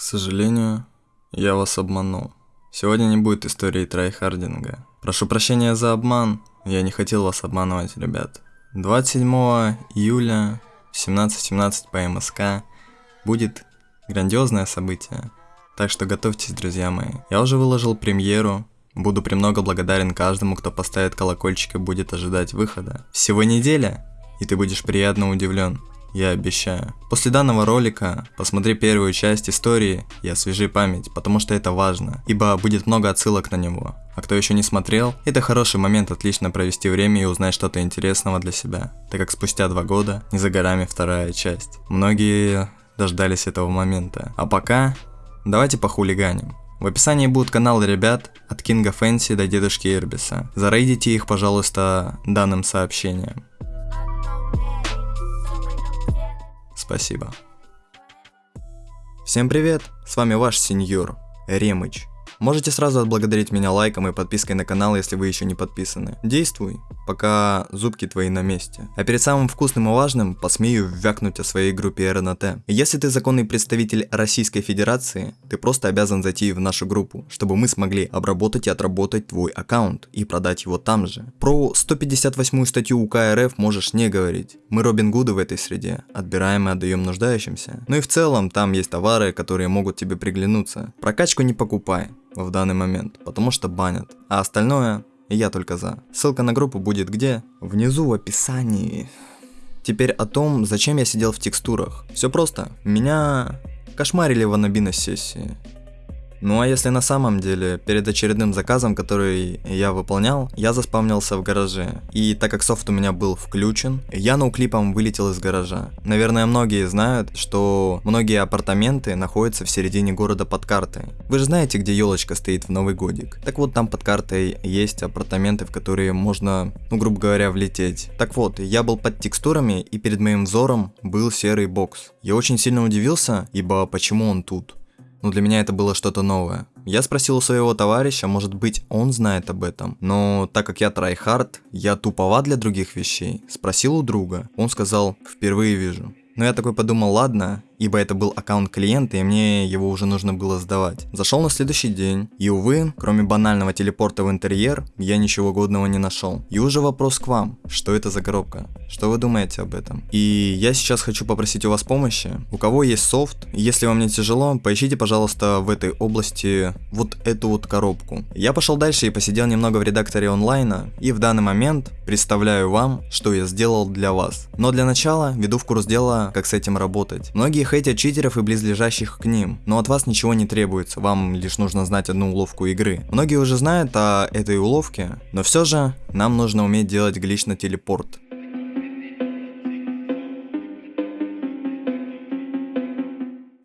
К сожалению, я вас обманул. Сегодня не будет истории tryharding а. Прошу прощения за обман, я не хотел вас обманывать, ребят. 27 июля в 17.17 по МСК будет грандиозное событие. Так что готовьтесь, друзья мои. Я уже выложил премьеру, Буду премного благодарен каждому, кто поставит колокольчик и будет ожидать выхода. Всего неделя, и ты будешь приятно удивлен я обещаю. После данного ролика посмотри первую часть истории и освежи память, потому что это важно, ибо будет много отсылок на него. А кто еще не смотрел, это хороший момент отлично провести время и узнать что-то интересного для себя, так как спустя два года не за горами вторая часть. Многие дождались этого момента. А пока, давайте похулиганим. В описании будут каналы ребят от Кинга Фэнси до Дедушки Ирбиса. Зарейдите их, пожалуйста, данным сообщением. Спасибо. Всем привет, с вами ваш сеньор, Ремыч. Можете сразу отблагодарить меня лайком и подпиской на канал, если вы еще не подписаны. Действуй, пока зубки твои на месте. А перед самым вкусным и важным посмею вякнуть о своей группе РНТ. Если ты законный представитель Российской Федерации, ты просто обязан зайти в нашу группу, чтобы мы смогли обработать и отработать твой аккаунт и продать его там же. Про 158 статью УК РФ можешь не говорить. Мы Робин Гуды в этой среде, отбираем и отдаем нуждающимся. Ну и в целом там есть товары, которые могут тебе приглянуться. Прокачку не покупай в данный момент, потому что банят. А остальное я только за. Ссылка на группу будет где? Внизу в описании. Теперь о том, зачем я сидел в текстурах. Все просто. Меня кошмарили в анабина сессии. Ну а если на самом деле, перед очередным заказом, который я выполнял, я заспавнился в гараже. И так как софт у меня был включен, я ноуклипом вылетел из гаража. Наверное, многие знают, что многие апартаменты находятся в середине города под картой. Вы же знаете, где елочка стоит в Новый годик. Так вот, там под картой есть апартаменты, в которые можно, ну грубо говоря, влететь. Так вот, я был под текстурами, и перед моим взором был серый бокс. Я очень сильно удивился, ибо почему он тут? Но для меня это было что-то новое. Я спросил у своего товарища, может быть он знает об этом, но так как я tryhard, я туповат для других вещей, спросил у друга, он сказал, впервые вижу. Но я такой подумал, ладно, ибо это был аккаунт клиента, и мне его уже нужно было сдавать. Зашел на следующий день, и увы, кроме банального телепорта в интерьер, я ничего годного не нашел. И уже вопрос к вам, что это за коробка? Что вы думаете об этом? И я сейчас хочу попросить у вас помощи. У кого есть софт, если вам не тяжело, поищите, пожалуйста, в этой области вот эту вот коробку. Я пошел дальше и посидел немного в редакторе онлайна, и в данный момент представляю вам, что я сделал для вас. Но для начала веду в курс дела, как с этим работать. Многие хейтят читеров и близлежащих к ним, но от вас ничего не требуется, вам лишь нужно знать одну уловку игры. Многие уже знают о этой уловке, но все же нам нужно уметь делать глич на телепорт.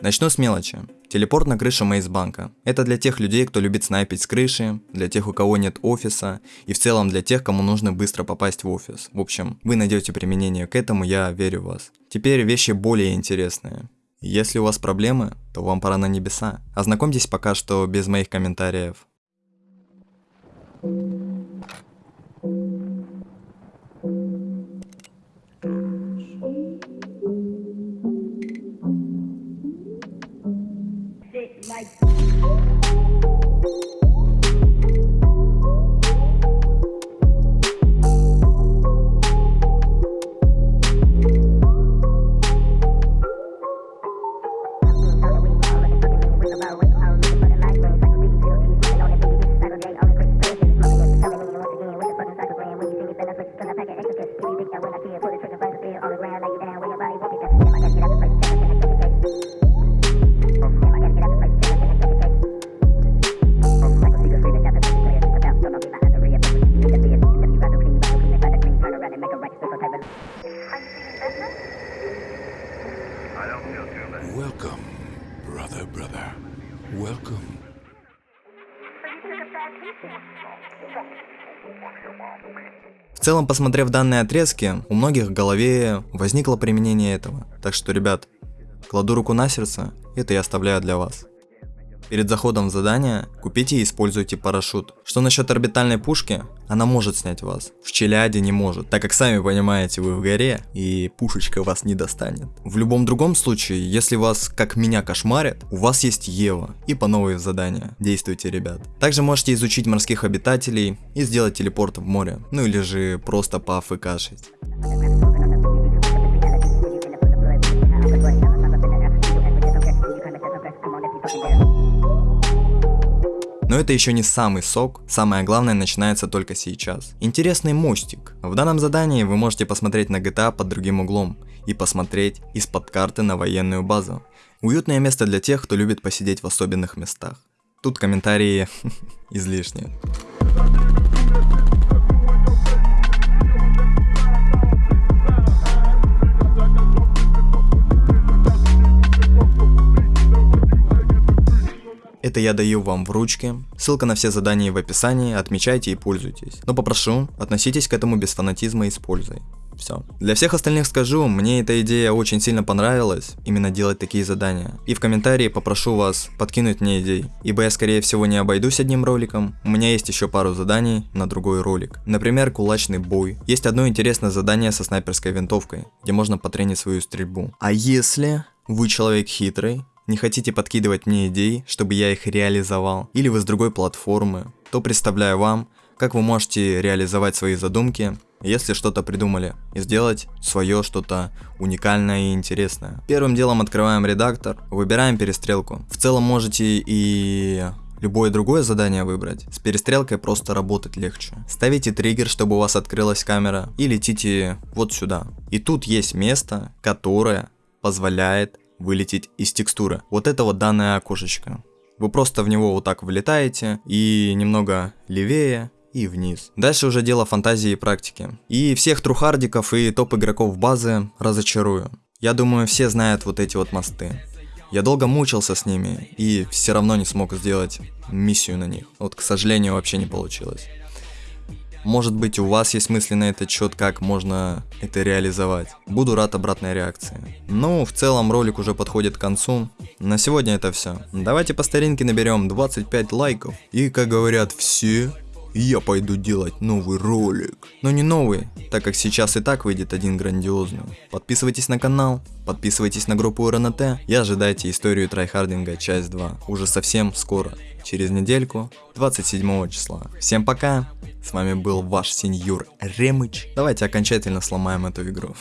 Начну с мелочи. Телепорт на крышу Мейсбанка. Это для тех людей, кто любит снайпить с крыши, для тех, у кого нет офиса, и в целом для тех, кому нужно быстро попасть в офис. В общем, вы найдете применение к этому, я верю в вас. Теперь вещи более интересные. Если у вас проблемы, то вам пора на небеса. Ознакомьтесь пока что без моих комментариев. Welcome, В целом, посмотрев данные отрезки, у многих в голове возникло применение этого. Так что, ребят, кладу руку на сердце, это я оставляю для вас. Перед заходом в задание купите и используйте парашют. Что насчет орбитальной пушки? Она может снять вас. В Челяде не может, так как сами понимаете, вы в горе и пушечка вас не достанет. В любом другом случае, если вас, как меня, кошмарят, у вас есть Ева и по новые задания. Действуйте, ребят. Также можете изучить морских обитателей и сделать телепорт в море. Ну или же просто поафкашить. Но это еще не самый сок, самое главное начинается только сейчас. Интересный мостик. В данном задании вы можете посмотреть на GTA под другим углом и посмотреть из-под карты на военную базу. Уютное место для тех, кто любит посидеть в особенных местах. Тут комментарии излишние. Это я даю вам в ручке. Ссылка на все задания в описании, отмечайте и пользуйтесь. Но попрошу, относитесь к этому без фанатизма и с пользой. Все. Для всех остальных скажу, мне эта идея очень сильно понравилась, именно делать такие задания. И в комментарии попрошу вас подкинуть мне идей, ибо я скорее всего не обойдусь одним роликом, у меня есть еще пару заданий на другой ролик. Например, кулачный бой. Есть одно интересное задание со снайперской винтовкой, где можно потренить свою стрельбу. А если вы человек хитрый, не хотите подкидывать мне идей, чтобы я их реализовал, или вы с другой платформы, то представляю вам, как вы можете реализовать свои задумки, если что-то придумали, и сделать свое что-то уникальное и интересное. Первым делом открываем редактор, выбираем перестрелку. В целом можете и любое другое задание выбрать. С перестрелкой просто работать легче. Ставите триггер, чтобы у вас открылась камера, и летите вот сюда. И тут есть место, которое позволяет вылететь из текстуры. Вот это вот данное окошечко. Вы просто в него вот так влетаете и немного левее и вниз. Дальше уже дело фантазии и практики. И всех трухардиков и топ игроков базы разочарую. Я думаю, все знают вот эти вот мосты. Я долго мучился с ними и все равно не смог сделать миссию на них. Вот, к сожалению, вообще не получилось. Может быть у вас есть мысли на этот счет, как можно это реализовать. Буду рад обратной реакции. Ну, в целом ролик уже подходит к концу. На сегодня это все. Давайте по старинке наберем 25 лайков. И как говорят все, я пойду делать новый ролик. Но не новый, так как сейчас и так выйдет один грандиозный. Подписывайтесь на канал, подписывайтесь на группу РНТ и ожидайте историю tryharding а часть 2. Уже совсем скоро, через недельку, 27 числа. Всем пока, с вами был ваш сеньор Ремыч. Давайте окончательно сломаем эту игру.